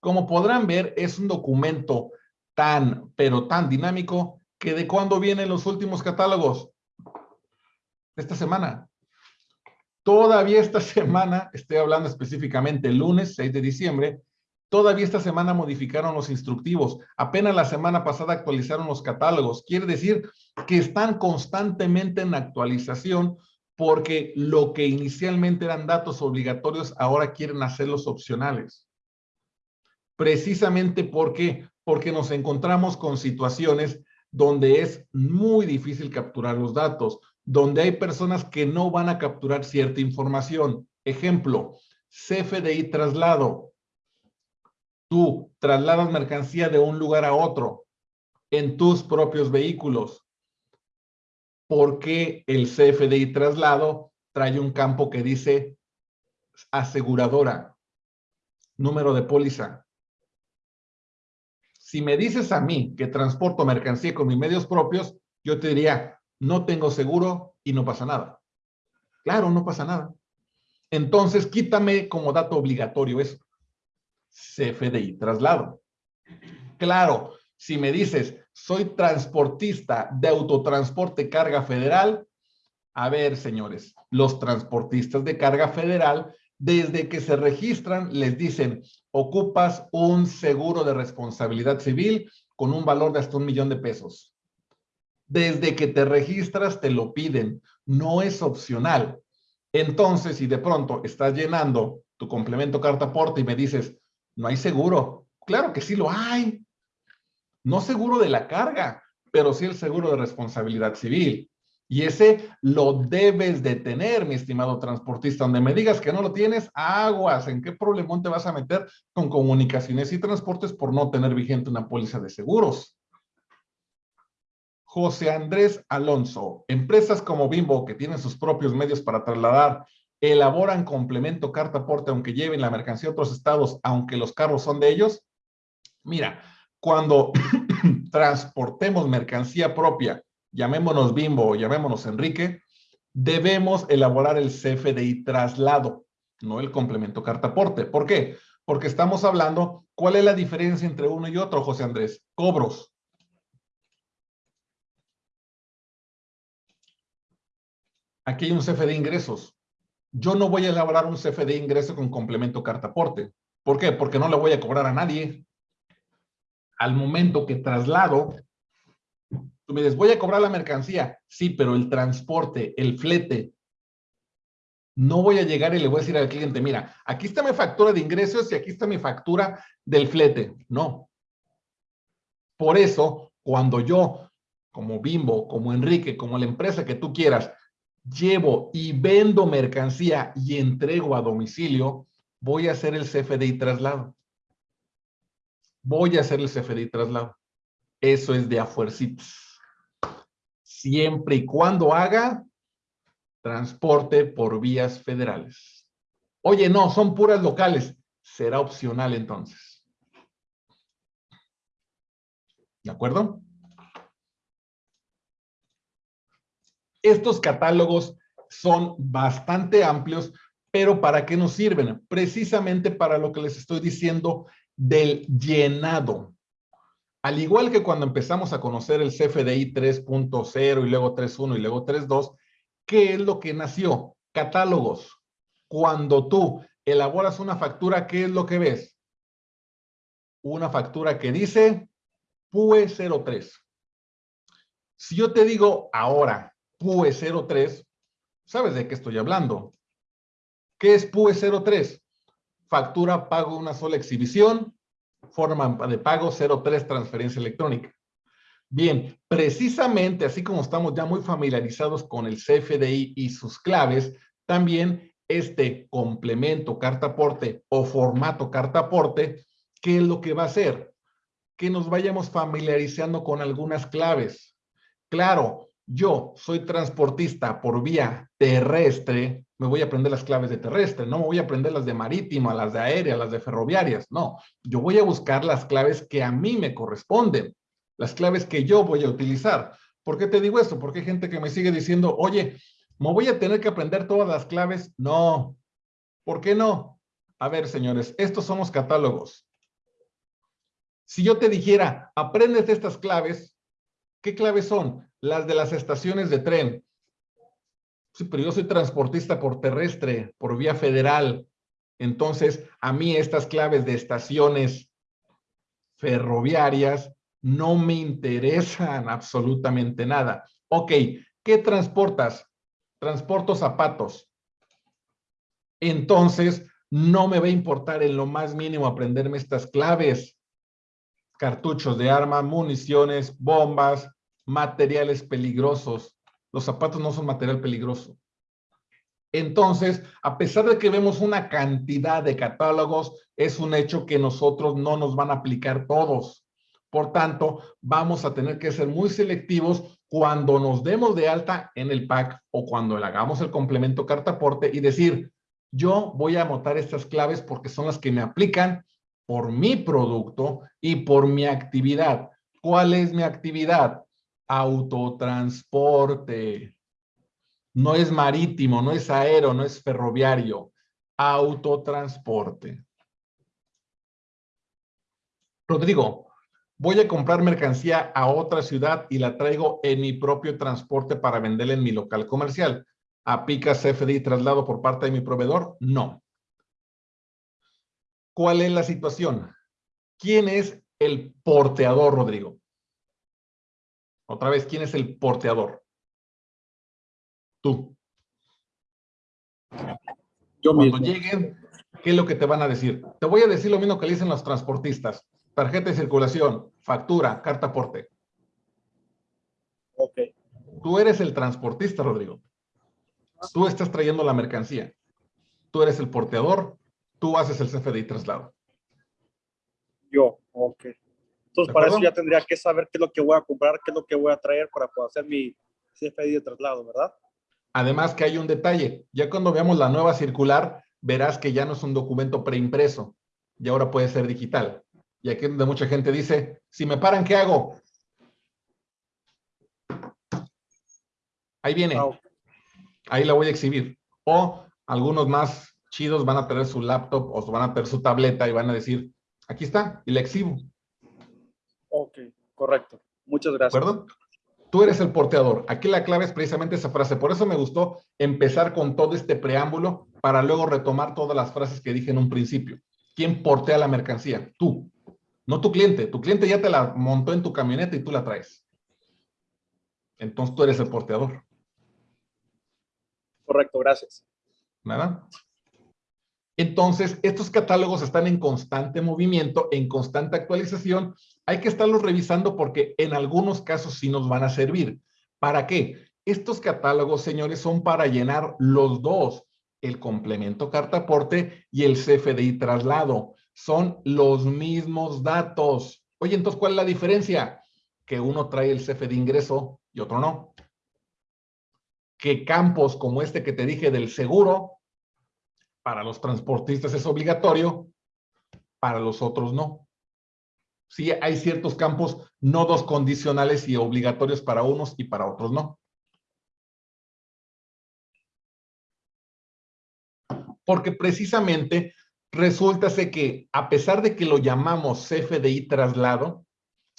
Como podrán ver, es un documento tan, pero tan dinámico que de cuándo vienen los últimos catálogos. Esta semana. Todavía esta semana, estoy hablando específicamente el lunes 6 de diciembre, todavía esta semana modificaron los instructivos. Apenas la semana pasada actualizaron los catálogos. Quiere decir que están constantemente en actualización porque lo que inicialmente eran datos obligatorios ahora quieren hacerlos opcionales. Precisamente porque, porque nos encontramos con situaciones donde es muy difícil capturar los datos, donde hay personas que no van a capturar cierta información. Ejemplo, CFDI traslado. Tú trasladas mercancía de un lugar a otro en tus propios vehículos porque el CFDI traslado trae un campo que dice aseguradora, número de póliza. Si me dices a mí que transporto mercancía con mis medios propios, yo te diría, no tengo seguro y no pasa nada. Claro, no pasa nada. Entonces, quítame como dato obligatorio eso. CFDI traslado. Claro, si me dices, soy transportista de autotransporte carga federal. A ver, señores, los transportistas de carga federal, desde que se registran, les dicen, ocupas un seguro de responsabilidad civil con un valor de hasta un millón de pesos. Desde que te registras, te lo piden. No es opcional. Entonces, si de pronto estás llenando tu complemento carta aporte y me dices, no hay seguro. Claro que sí lo hay no seguro de la carga, pero sí el seguro de responsabilidad civil. Y ese lo debes de tener, mi estimado transportista. Donde me digas que no lo tienes, aguas. ¿En qué problemón te vas a meter con comunicaciones y transportes por no tener vigente una póliza de seguros? José Andrés Alonso. Empresas como Bimbo, que tienen sus propios medios para trasladar, elaboran complemento carta aporte aunque lleven la mercancía a otros estados, aunque los carros son de ellos. Mira, cuando transportemos mercancía propia, llamémonos Bimbo o llamémonos Enrique, debemos elaborar el CFDI traslado, no el complemento cartaporte. ¿Por qué? Porque estamos hablando, ¿cuál es la diferencia entre uno y otro, José Andrés? Cobros. Aquí hay un CFD ingresos. Yo no voy a elaborar un CFD ingreso con complemento cartaporte. ¿Por qué? Porque no le voy a cobrar a nadie al momento que traslado, tú me dices, voy a cobrar la mercancía. Sí, pero el transporte, el flete, no voy a llegar y le voy a decir al cliente, mira, aquí está mi factura de ingresos y aquí está mi factura del flete. No. Por eso, cuando yo, como Bimbo, como Enrique, como la empresa que tú quieras, llevo y vendo mercancía y entrego a domicilio, voy a hacer el CFDI traslado voy a hacer el CFDI traslado. Eso es de afuercitos. Siempre y cuando haga transporte por vías federales. Oye, no, son puras locales. Será opcional entonces. ¿De acuerdo? Estos catálogos son bastante amplios, pero ¿para qué nos sirven? Precisamente para lo que les estoy diciendo del llenado. Al igual que cuando empezamos a conocer el CFDI 3.0 y luego 3.1 y luego 3.2, ¿qué es lo que nació? Catálogos. Cuando tú elaboras una factura, ¿qué es lo que ves? Una factura que dice PUE 03. Si yo te digo ahora PUE 03, ¿sabes de qué estoy hablando? ¿Qué es PUE 03? factura, pago una sola exhibición, forma de pago 03 transferencia electrónica. Bien, precisamente así como estamos ya muy familiarizados con el CFDI y sus claves, también este complemento carta aporte o formato carta aporte, ¿qué es lo que va a hacer? Que nos vayamos familiarizando con algunas claves. Claro, yo soy transportista por vía terrestre, me voy a aprender las claves de terrestre, no me voy a aprender las de marítima, las de aérea, las de ferroviarias, no. Yo voy a buscar las claves que a mí me corresponden, las claves que yo voy a utilizar. ¿Por qué te digo esto? Porque hay gente que me sigue diciendo, oye, ¿me voy a tener que aprender todas las claves? No. ¿Por qué no? A ver, señores, estos son los catálogos. Si yo te dijera, aprendes estas claves, ¿qué claves son? Las de las estaciones de tren. Sí, pero yo soy transportista por terrestre, por vía federal. Entonces, a mí estas claves de estaciones ferroviarias no me interesan absolutamente nada. Ok, ¿qué transportas? Transporto zapatos. Entonces, no me va a importar en lo más mínimo aprenderme estas claves. Cartuchos de arma, municiones, bombas, materiales peligrosos. Los zapatos no son material peligroso. Entonces, a pesar de que vemos una cantidad de catálogos, es un hecho que nosotros no nos van a aplicar todos. Por tanto, vamos a tener que ser muy selectivos cuando nos demos de alta en el pack o cuando le hagamos el complemento carta aporte y decir, yo voy a anotar estas claves porque son las que me aplican por mi producto y por mi actividad. ¿Cuál es mi actividad? Autotransporte. No es marítimo, no es aéreo, no es ferroviario. Autotransporte. Rodrigo, voy a comprar mercancía a otra ciudad y la traigo en mi propio transporte para venderla en mi local comercial. ¿Aplica CFDI traslado por parte de mi proveedor? No. ¿Cuál es la situación? ¿Quién es el porteador, Rodrigo? Otra vez, ¿quién es el porteador? Tú. Yo Cuando lleguen, ¿qué es lo que te van a decir? Te voy a decir lo mismo que le dicen los transportistas. Tarjeta de circulación, factura, carta aporte. Ok. Tú eres el transportista, Rodrigo. Tú estás trayendo la mercancía. Tú eres el porteador. Tú haces el CFDI traslado. Yo, ok. Entonces, para eso ya tendría que saber qué es lo que voy a comprar, qué es lo que voy a traer para poder hacer mi CFDI de traslado, ¿verdad? Además que hay un detalle. Ya cuando veamos la nueva circular, verás que ya no es un documento preimpreso. Y ahora puede ser digital. Y aquí es donde mucha gente dice, si me paran, ¿qué hago? Ahí viene. Ah, ahí la voy a exhibir. O algunos más chidos van a tener su laptop o van a tener su tableta y van a decir, aquí está, y la exhibo. Ok, correcto. Muchas gracias. ¿Perdón? Tú eres el porteador. Aquí la clave es precisamente esa frase. Por eso me gustó empezar con todo este preámbulo para luego retomar todas las frases que dije en un principio. ¿Quién portea la mercancía? Tú. No tu cliente. Tu cliente ya te la montó en tu camioneta y tú la traes. Entonces tú eres el porteador. Correcto, gracias. Nada. Entonces, estos catálogos están en constante movimiento, en constante actualización. Hay que estarlos revisando porque en algunos casos sí nos van a servir. ¿Para qué? Estos catálogos, señores, son para llenar los dos, el complemento carta aporte y el CFDI traslado. Son los mismos datos. Oye, entonces, ¿cuál es la diferencia? Que uno trae el CFDI ingreso y otro no que campos como este que te dije del seguro, para los transportistas es obligatorio, para los otros no. Sí, hay ciertos campos no dos condicionales y obligatorios para unos y para otros no. Porque precisamente resulta que a pesar de que lo llamamos CFDI traslado,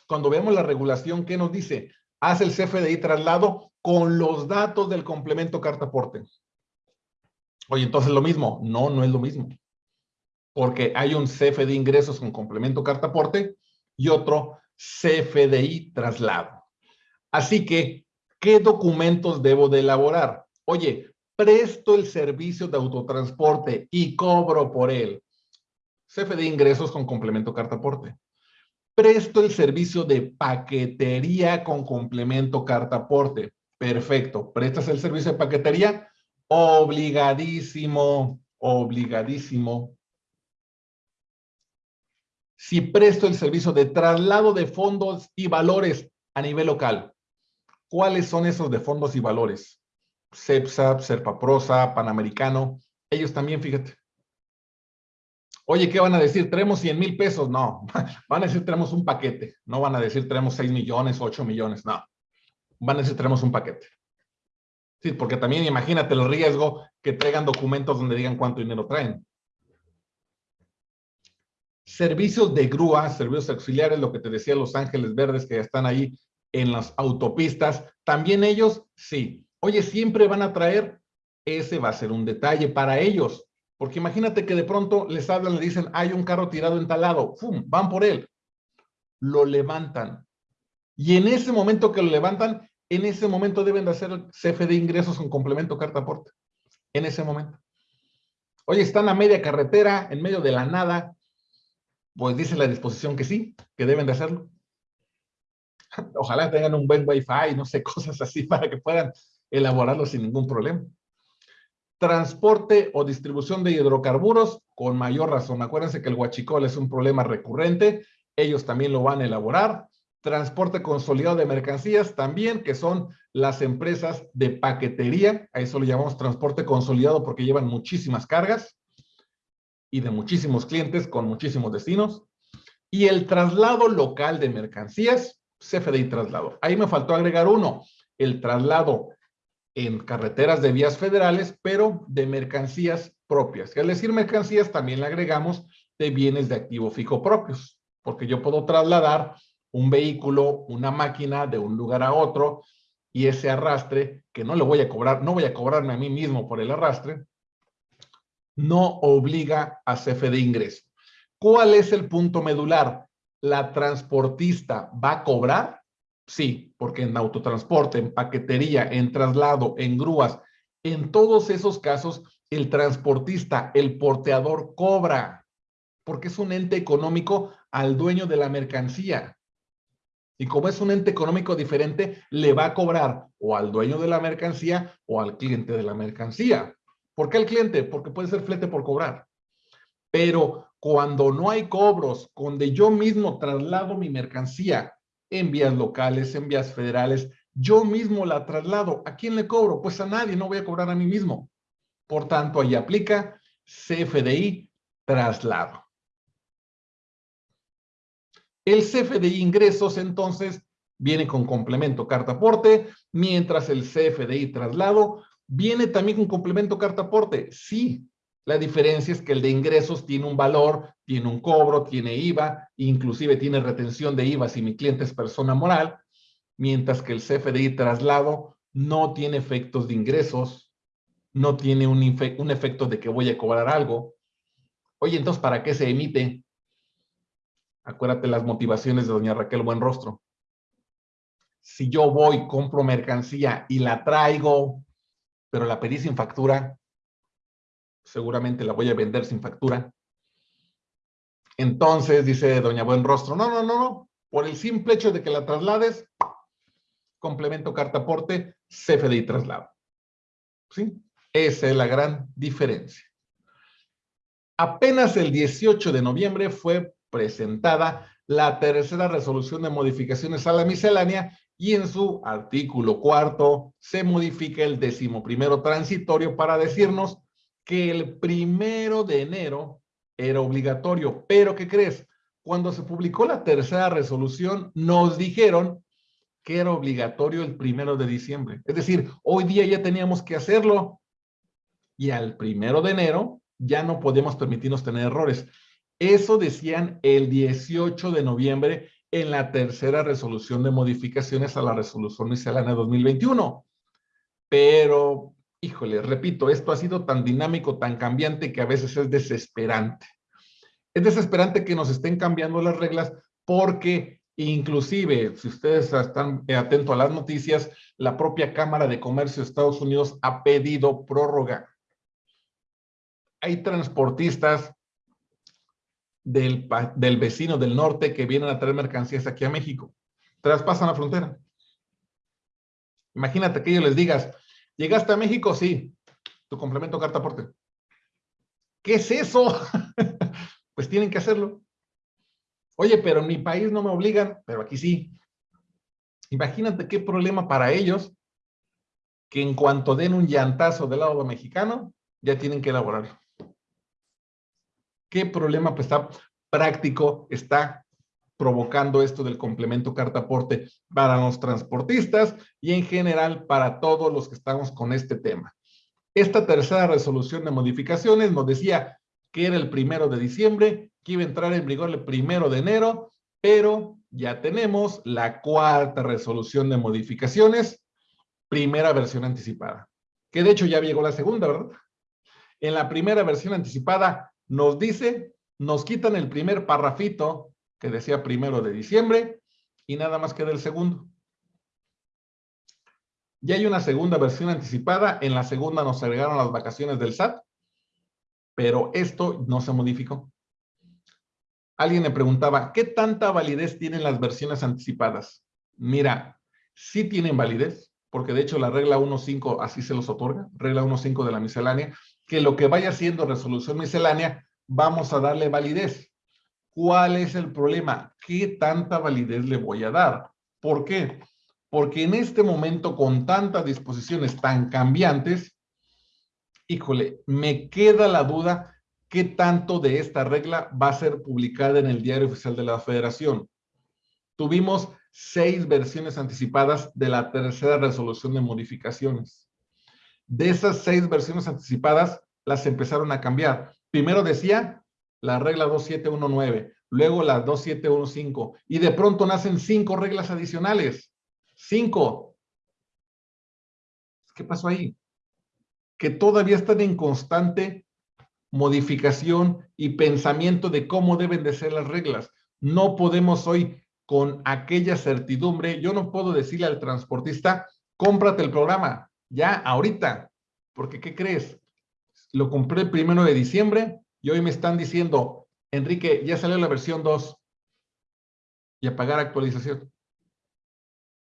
cuando vemos la regulación, ¿qué nos dice? Haz el CFDI traslado con los datos del complemento carta aporte. Oye, entonces lo mismo. No, no es lo mismo. Porque hay un CFDI ingresos con complemento carta aporte y otro CFDI traslado. Así que, ¿qué documentos debo de elaborar? Oye, presto el servicio de autotransporte y cobro por él. CFDI ingresos con complemento carta aporte. Presto el servicio de paquetería con complemento carta aporte. Perfecto. ¿Prestas el servicio de paquetería? Obligadísimo, obligadísimo. Si presto el servicio de traslado de fondos y valores a nivel local, ¿cuáles son esos de fondos y valores? CEPSA, Serpaprosa, Panamericano, ellos también, fíjate. Oye, ¿qué van a decir? ¿Tenemos 100 mil pesos? No, van a decir tenemos un paquete. No van a decir tenemos 6 millones, 8 millones, no van a necesitar un paquete. Sí, porque también imagínate el riesgo que traigan documentos donde digan cuánto dinero traen. Servicios de grúa, servicios auxiliares, lo que te decía Los Ángeles Verdes que ya están ahí en las autopistas, también ellos, sí. Oye, siempre van a traer, ese va a ser un detalle para ellos. Porque imagínate que de pronto les hablan, le dicen, hay un carro tirado en tal lado, ¡fum! Van por él. Lo levantan. Y en ese momento que lo levantan, en ese momento deben de hacer CFE de ingresos con complemento carta aporte. En ese momento. Oye, están a media carretera, en medio de la nada. Pues dice la disposición que sí, que deben de hacerlo. Ojalá tengan un buen wifi, no sé, cosas así para que puedan elaborarlo sin ningún problema. Transporte o distribución de hidrocarburos, con mayor razón. Acuérdense que el huachicol es un problema recurrente. Ellos también lo van a elaborar. Transporte consolidado de mercancías también, que son las empresas de paquetería. A eso lo llamamos transporte consolidado porque llevan muchísimas cargas y de muchísimos clientes con muchísimos destinos. Y el traslado local de mercancías, CFDI traslado. Ahí me faltó agregar uno, el traslado en carreteras de vías federales, pero de mercancías propias. Al decir mercancías, también le agregamos de bienes de activo fijo propios, porque yo puedo trasladar un vehículo, una máquina de un lugar a otro, y ese arrastre, que no le voy a cobrar, no voy a cobrarme a mí mismo por el arrastre, no obliga a CFDI ingreso. ¿Cuál es el punto medular? ¿La transportista va a cobrar? Sí, porque en autotransporte, en paquetería, en traslado, en grúas, en todos esos casos, el transportista, el porteador cobra, porque es un ente económico al dueño de la mercancía. Y como es un ente económico diferente, le va a cobrar o al dueño de la mercancía o al cliente de la mercancía. ¿Por qué al cliente? Porque puede ser flete por cobrar. Pero cuando no hay cobros, donde yo mismo traslado mi mercancía en vías locales, en vías federales, yo mismo la traslado. ¿A quién le cobro? Pues a nadie, no voy a cobrar a mí mismo. Por tanto, ahí aplica CFDI traslado. El CFDI ingresos, entonces, viene con complemento carta aporte, mientras el CFDI traslado viene también con complemento carta aporte. Sí, la diferencia es que el de ingresos tiene un valor, tiene un cobro, tiene IVA, inclusive tiene retención de IVA si mi cliente es persona moral, mientras que el CFDI traslado no tiene efectos de ingresos, no tiene un, un efecto de que voy a cobrar algo. Oye, entonces, ¿para qué se emite? Acuérdate las motivaciones de doña Raquel Buenrostro. Si yo voy, compro mercancía y la traigo, pero la pedí sin factura, seguramente la voy a vender sin factura. Entonces, dice doña Buen Rostro, no, no, no, no, por el simple hecho de que la traslades, complemento carta aporte, CFDI traslado. ¿Sí? Esa es la gran diferencia. Apenas el 18 de noviembre fue presentada la tercera resolución de modificaciones a la miscelánea y en su artículo cuarto se modifica el decimoprimero transitorio para decirnos que el primero de enero era obligatorio. Pero, ¿qué crees? Cuando se publicó la tercera resolución, nos dijeron que era obligatorio el primero de diciembre. Es decir, hoy día ya teníamos que hacerlo. Y al primero de enero ya no podemos permitirnos tener errores. Eso decían el 18 de noviembre en la tercera resolución de modificaciones a la resolución miscelánea 2021. Pero híjole, repito, esto ha sido tan dinámico, tan cambiante que a veces es desesperante. Es desesperante que nos estén cambiando las reglas porque inclusive, si ustedes están atentos a las noticias, la propia Cámara de Comercio de Estados Unidos ha pedido prórroga. Hay transportistas del, del vecino del norte que vienen a traer mercancías aquí a México. Traspasan la frontera. Imagínate que ellos les digas, ¿Llegaste a México? Sí. Tu complemento carta aporte. ¿Qué es eso? pues tienen que hacerlo. Oye, pero en mi país no me obligan, pero aquí sí. Imagínate qué problema para ellos que en cuanto den un llantazo del lado mexicano, ya tienen que elaborarlo. ¿Qué problema pues, está práctico está provocando esto del complemento carta aporte para los transportistas y en general para todos los que estamos con este tema. Esta tercera resolución de modificaciones nos decía que era el primero de diciembre que iba a entrar en vigor el primero de enero, pero ya tenemos la cuarta resolución de modificaciones, primera versión anticipada. Que de hecho ya llegó la segunda, ¿verdad? En la primera versión anticipada nos dice, nos quitan el primer parrafito que decía primero de diciembre y nada más queda el segundo. Ya hay una segunda versión anticipada, en la segunda nos agregaron las vacaciones del SAT, pero esto no se modificó. Alguien me preguntaba, ¿qué tanta validez tienen las versiones anticipadas? Mira, sí tienen validez, porque de hecho la regla 1.5 así se los otorga, regla 1.5 de la miscelánea, que lo que vaya siendo resolución miscelánea, vamos a darle validez. ¿Cuál es el problema? ¿Qué tanta validez le voy a dar? ¿Por qué? Porque en este momento, con tantas disposiciones tan cambiantes, híjole, me queda la duda qué tanto de esta regla va a ser publicada en el Diario Oficial de la Federación. Tuvimos seis versiones anticipadas de la tercera resolución de modificaciones. De esas seis versiones anticipadas, las empezaron a cambiar. Primero decía la regla 2719, luego la 2715, y de pronto nacen cinco reglas adicionales. Cinco. ¿Qué pasó ahí? Que todavía están en constante modificación y pensamiento de cómo deben de ser las reglas. No podemos hoy con aquella certidumbre, yo no puedo decirle al transportista, cómprate el programa, ya, ahorita, porque ¿qué crees? Lo compré el primero de diciembre y hoy me están diciendo, Enrique, ya salió la versión 2 y a pagar actualización.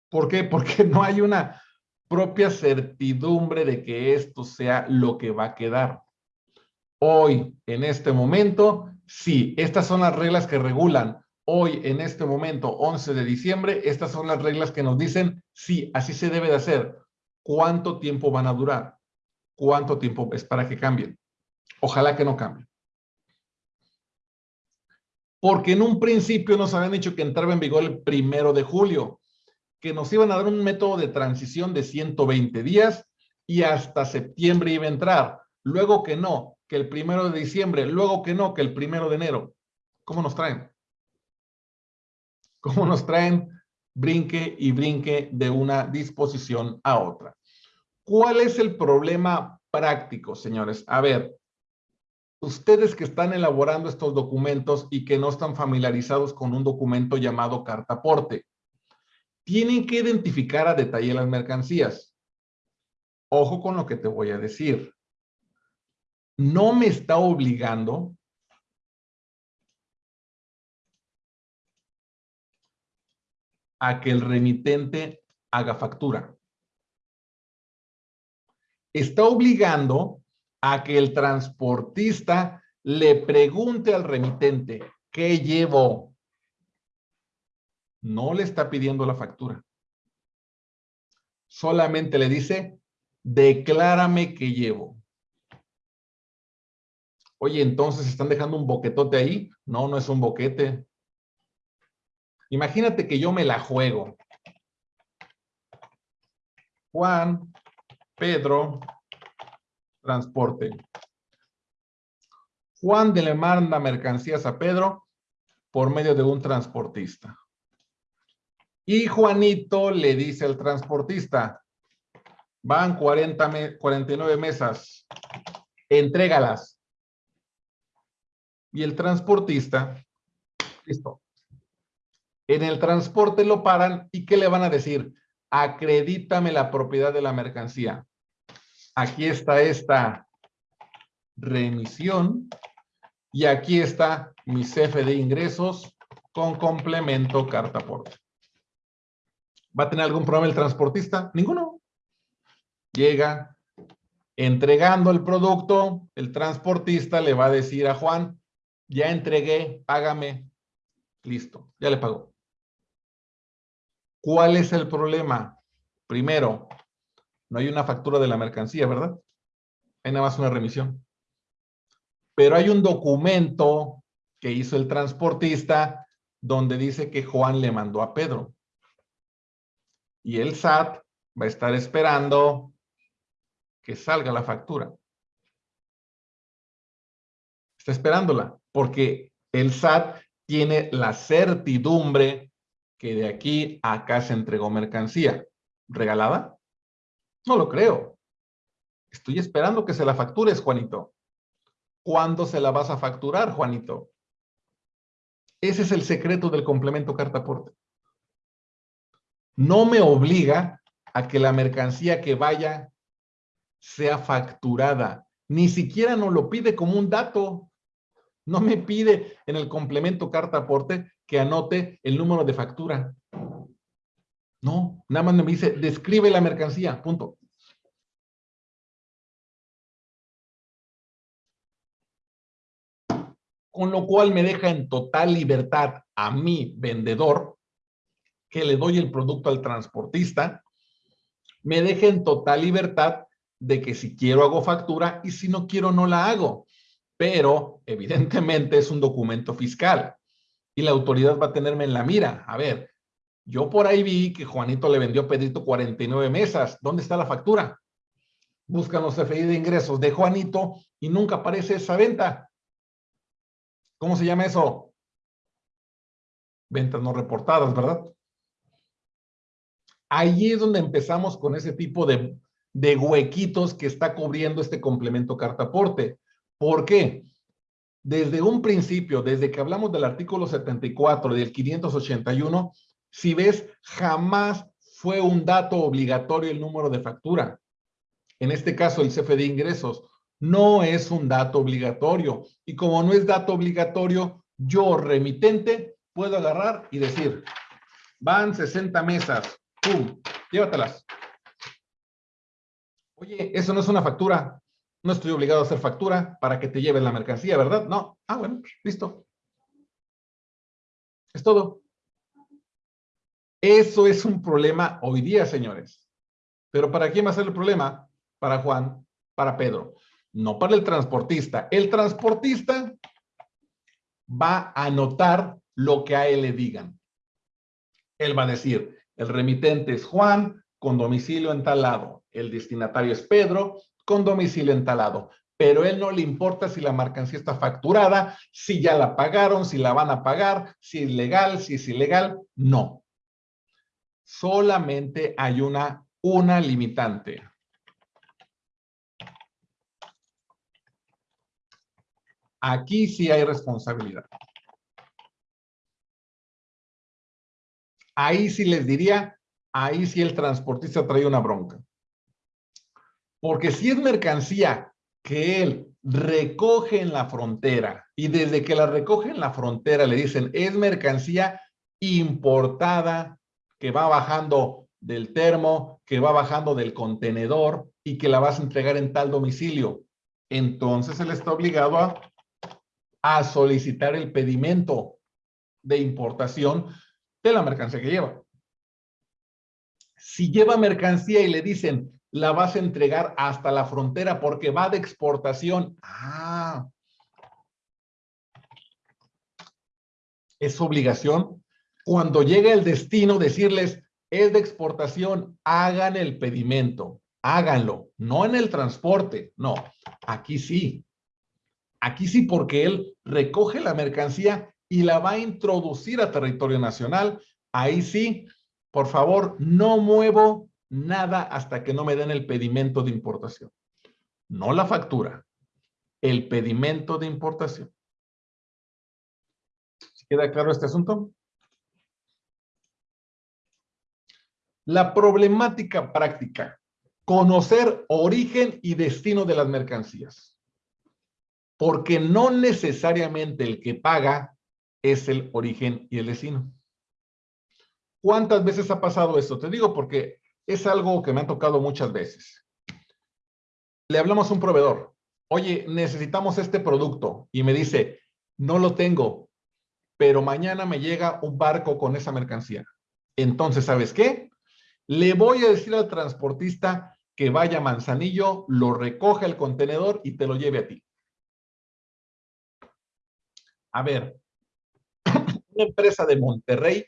¿Por qué? Porque no hay una propia certidumbre de que esto sea lo que va a quedar hoy, en este momento, sí, estas son las reglas que regulan. Hoy, en este momento, 11 de diciembre, estas son las reglas que nos dicen, sí, así se debe de hacer. ¿Cuánto tiempo van a durar? ¿Cuánto tiempo es para que cambien? Ojalá que no cambien. Porque en un principio nos habían dicho que entraba en vigor el primero de julio, que nos iban a dar un método de transición de 120 días y hasta septiembre iba a entrar. Luego que no, que el primero de diciembre, luego que no, que el primero de enero. ¿Cómo nos traen? ¿Cómo nos traen brinque y brinque de una disposición a otra? ¿Cuál es el problema práctico, señores? A ver, ustedes que están elaborando estos documentos y que no están familiarizados con un documento llamado cartaporte, tienen que identificar a detalle las mercancías. Ojo con lo que te voy a decir no me está obligando a que el remitente haga factura. Está obligando a que el transportista le pregunte al remitente, ¿qué llevo? No le está pidiendo la factura. Solamente le dice, declárame qué llevo. Oye, entonces están dejando un boquetote ahí. No, no es un boquete. Imagínate que yo me la juego. Juan, Pedro, transporte. Juan le manda mercancías a Pedro por medio de un transportista. Y Juanito le dice al transportista, van 40 49 mesas, entrégalas y el transportista, listo. En el transporte lo paran y ¿qué le van a decir? Acredítame la propiedad de la mercancía. Aquí está esta remisión y aquí está mi CFE de ingresos con complemento carta porte. ¿Va a tener algún problema el transportista? Ninguno. Llega entregando el producto, el transportista le va a decir a Juan, ya entregué, págame, listo, ya le pagó. ¿Cuál es el problema? Primero, no hay una factura de la mercancía, ¿verdad? Hay nada más una remisión. Pero hay un documento que hizo el transportista donde dice que Juan le mandó a Pedro. Y el SAT va a estar esperando que salga la factura. Está esperándola porque El SAT tiene la certidumbre que de aquí a acá se entregó mercancía. ¿Regalada? No lo creo. Estoy esperando que se la factures, Juanito. ¿Cuándo se la vas a facturar, Juanito? Ese es el secreto del complemento carta aporte. No me obliga a que la mercancía que vaya sea facturada. Ni siquiera nos lo pide como un dato. No me pide en el complemento carta aporte que anote el número de factura. No, nada más me dice, describe la mercancía, punto. Con lo cual me deja en total libertad a mi vendedor, que le doy el producto al transportista, me deja en total libertad de que si quiero hago factura y si no quiero no la hago. Pero evidentemente es un documento fiscal y la autoridad va a tenerme en la mira. A ver, yo por ahí vi que Juanito le vendió a Pedrito 49 mesas. ¿Dónde está la factura? Buscan los CFI de ingresos de Juanito y nunca aparece esa venta. ¿Cómo se llama eso? Ventas no reportadas, ¿verdad? Ahí es donde empezamos con ese tipo de, de huequitos que está cubriendo este complemento cartaporte. ¿Por qué? Desde un principio, desde que hablamos del artículo 74 del 581, si ves, jamás fue un dato obligatorio el número de factura. En este caso, el CFD ingresos no es un dato obligatorio. Y como no es dato obligatorio, yo, remitente, puedo agarrar y decir, van 60 mesas, ¡pum! Llévatelas. Oye, eso no es una factura. No estoy obligado a hacer factura para que te lleven la mercancía, ¿verdad? No. Ah, bueno, listo. Es todo. Eso es un problema hoy día, señores. Pero ¿para quién va a ser el problema? Para Juan, para Pedro. No para el transportista. El transportista va a anotar lo que a él le digan. Él va a decir, el remitente es Juan, con domicilio en tal lado. El destinatario es Pedro, con domicilio en tal lado. Pero él no le importa si la mercancía está facturada, si ya la pagaron, si la van a pagar, si es legal, si es ilegal. No solamente hay una, una limitante. Aquí sí hay responsabilidad. Ahí sí les diría, ahí sí el transportista trae una bronca. Porque si es mercancía que él recoge en la frontera y desde que la recoge en la frontera le dicen es mercancía importada que va bajando del termo, que va bajando del contenedor y que la vas a entregar en tal domicilio. Entonces él está obligado a, a solicitar el pedimento de importación de la mercancía que lleva. Si lleva mercancía y le dicen, la vas a entregar hasta la frontera porque va de exportación. Ah. Es obligación cuando llegue el destino, decirles, es de exportación, hagan el pedimento, háganlo, no en el transporte, no, aquí sí. Aquí sí porque él recoge la mercancía y la va a introducir a territorio nacional. Ahí sí, por favor, no muevo nada hasta que no me den el pedimento de importación. No la factura, el pedimento de importación. ¿Queda claro este asunto? La problemática práctica, conocer origen y destino de las mercancías. Porque no necesariamente el que paga es el origen y el destino. ¿Cuántas veces ha pasado esto? Te digo porque es algo que me ha tocado muchas veces. Le hablamos a un proveedor. Oye, necesitamos este producto. Y me dice, no lo tengo, pero mañana me llega un barco con esa mercancía. Entonces, ¿sabes qué? Le voy a decir al transportista que vaya a Manzanillo, lo recoge el contenedor y te lo lleve a ti. A ver, una empresa de Monterrey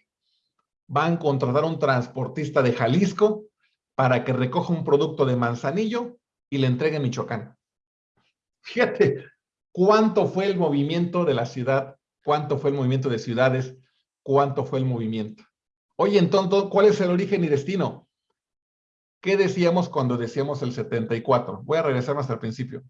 va a contratar a un transportista de Jalisco para que recoja un producto de Manzanillo y le entregue en Michoacán. Fíjate cuánto fue el movimiento de la ciudad cuánto fue el movimiento de ciudades, cuánto fue el movimiento. Oye, entonces, ¿cuál es el origen y destino? ¿Qué decíamos cuando decíamos el 74? Voy a regresar hasta el principio.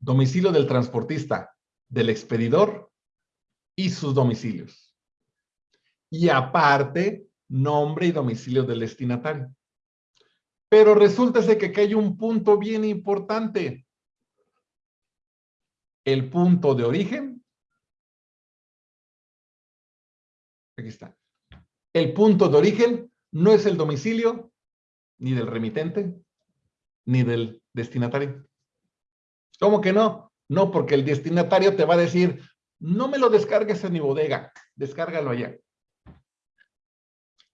Domicilio del transportista, del expedidor y sus domicilios. Y aparte, nombre y domicilio del destinatario. Pero resulta que aquí hay un punto bien importante. El punto de origen. Aquí está. El punto de origen no es el domicilio ni del remitente ni del destinatario. ¿Cómo que no? No, porque el destinatario te va a decir, no me lo descargues en mi bodega, descárgalo allá.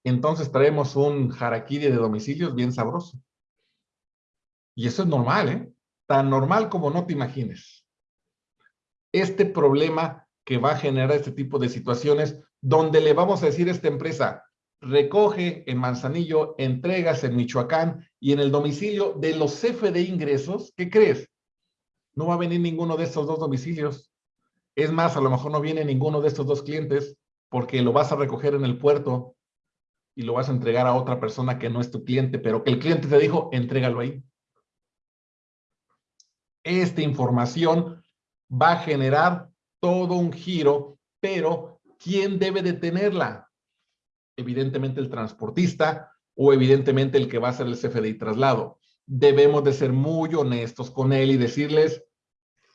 Entonces traemos un harakiri de domicilios bien sabroso. Y eso es normal, ¿eh? Tan normal como no te imagines. Este problema que va a generar este tipo de situaciones donde le vamos a decir a esta empresa, recoge en Manzanillo, entregas en Michoacán y en el domicilio de los CFD ingresos, ¿qué crees? No va a venir ninguno de estos dos domicilios. Es más, a lo mejor no viene ninguno de estos dos clientes porque lo vas a recoger en el puerto y lo vas a entregar a otra persona que no es tu cliente, pero que el cliente te dijo, entrégalo ahí. Esta información va a generar todo un giro, pero ¿quién debe de tenerla? Evidentemente el transportista o evidentemente el que va a hacer el CFDI traslado. Debemos de ser muy honestos con él y decirles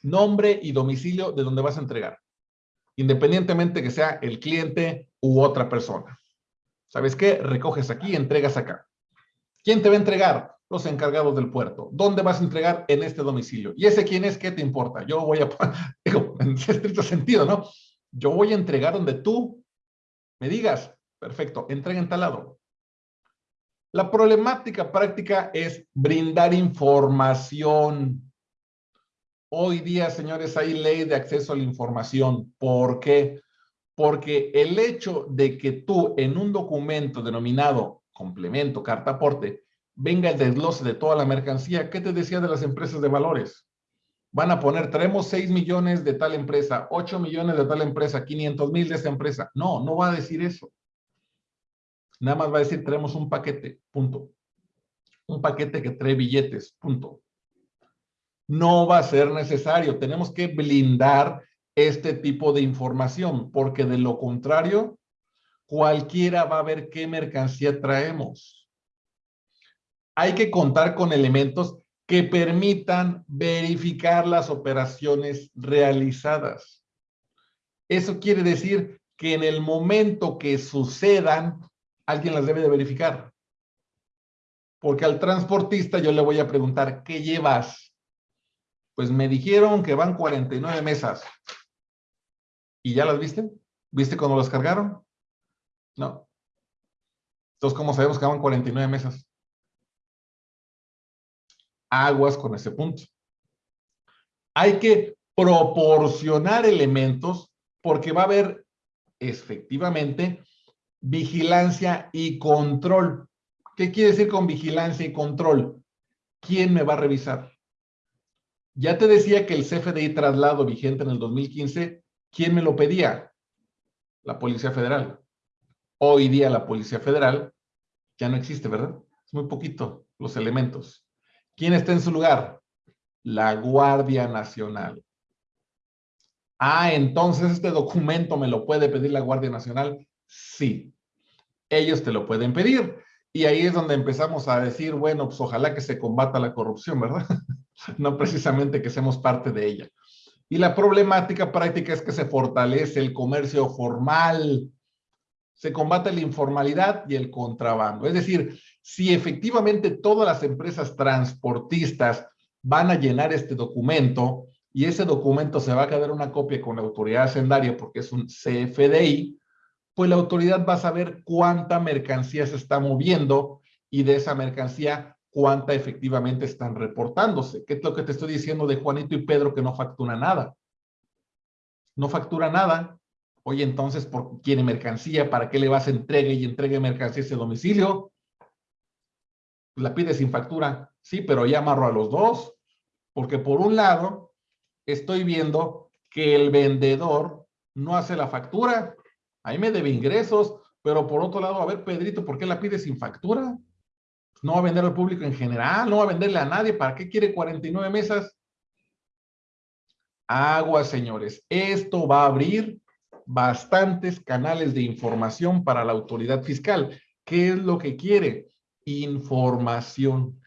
nombre y domicilio de donde vas a entregar, independientemente que sea el cliente u otra persona. ¿Sabes qué? Recoges aquí, entregas acá. ¿Quién te va a entregar? Los encargados del puerto. ¿Dónde vas a entregar? En este domicilio. ¿Y ese quién es? ¿Qué te importa? Yo voy a, digo, en estricto sentido, ¿no? Yo voy a entregar donde tú me digas. Perfecto, entrega en tal lado. La problemática práctica es brindar información. Hoy día, señores, hay ley de acceso a la información. ¿Por qué? Porque el hecho de que tú en un documento denominado complemento, carta aporte, venga el desglose de toda la mercancía, ¿qué te decía de las empresas de valores? Van a poner, traemos 6 millones de tal empresa, 8 millones de tal empresa, 500 mil de esta empresa. No, no va a decir eso. Nada más va a decir, traemos un paquete, punto. Un paquete que trae billetes, punto. No va a ser necesario. Tenemos que blindar este tipo de información, porque de lo contrario, cualquiera va a ver qué mercancía traemos. Hay que contar con elementos que permitan verificar las operaciones realizadas. Eso quiere decir que en el momento que sucedan, alguien las debe de verificar. Porque al transportista yo le voy a preguntar, ¿qué llevas? Pues me dijeron que van 49 mesas. ¿Y ya las viste? ¿Viste cuando las cargaron? No. Entonces, ¿cómo sabemos que van 49 mesas? Aguas con ese punto. Hay que proporcionar elementos porque va a haber efectivamente vigilancia y control. ¿Qué quiere decir con vigilancia y control? ¿Quién me va a revisar? Ya te decía que el CFDI traslado vigente en el 2015 ¿Quién me lo pedía? La Policía Federal. Hoy día la Policía Federal ya no existe, ¿verdad? Es muy poquito los elementos. ¿Quién está en su lugar? La Guardia Nacional. Ah, entonces este documento me lo puede pedir la Guardia Nacional. Sí, ellos te lo pueden pedir. Y ahí es donde empezamos a decir, bueno, pues ojalá que se combata la corrupción, ¿verdad? no precisamente que seamos parte de ella. Y la problemática práctica es que se fortalece el comercio formal, se combate la informalidad y el contrabando. Es decir, si efectivamente todas las empresas transportistas van a llenar este documento y ese documento se va a quedar una copia con la autoridad hacendaria porque es un CFDI, pues la autoridad va a saber cuánta mercancía se está moviendo y de esa mercancía cuánta efectivamente están reportándose. ¿Qué es lo que te estoy diciendo de Juanito y Pedro que no factura nada? No factura nada. Oye, entonces, ¿por quiere mercancía? ¿Para qué le vas a entregue y entregue mercancía a ese domicilio? La pide sin factura. Sí, pero ya amarro a los dos. Porque por un lado, estoy viendo que el vendedor no hace la factura. Ahí me debe ingresos, pero por otro lado, a ver, Pedrito, ¿por qué la pide sin factura? No va a vender al público en general, no va a venderle a nadie. ¿Para qué quiere 49 mesas? Agua, señores. Esto va a abrir bastantes canales de información para la autoridad fiscal. ¿Qué es lo que quiere? Información.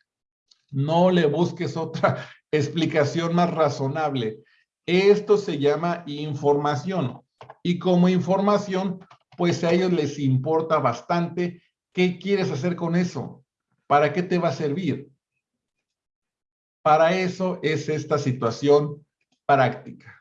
No le busques otra explicación más razonable. Esto se llama información. Y como información, pues a ellos les importa bastante qué quieres hacer con eso. ¿Para qué te va a servir? Para eso es esta situación práctica.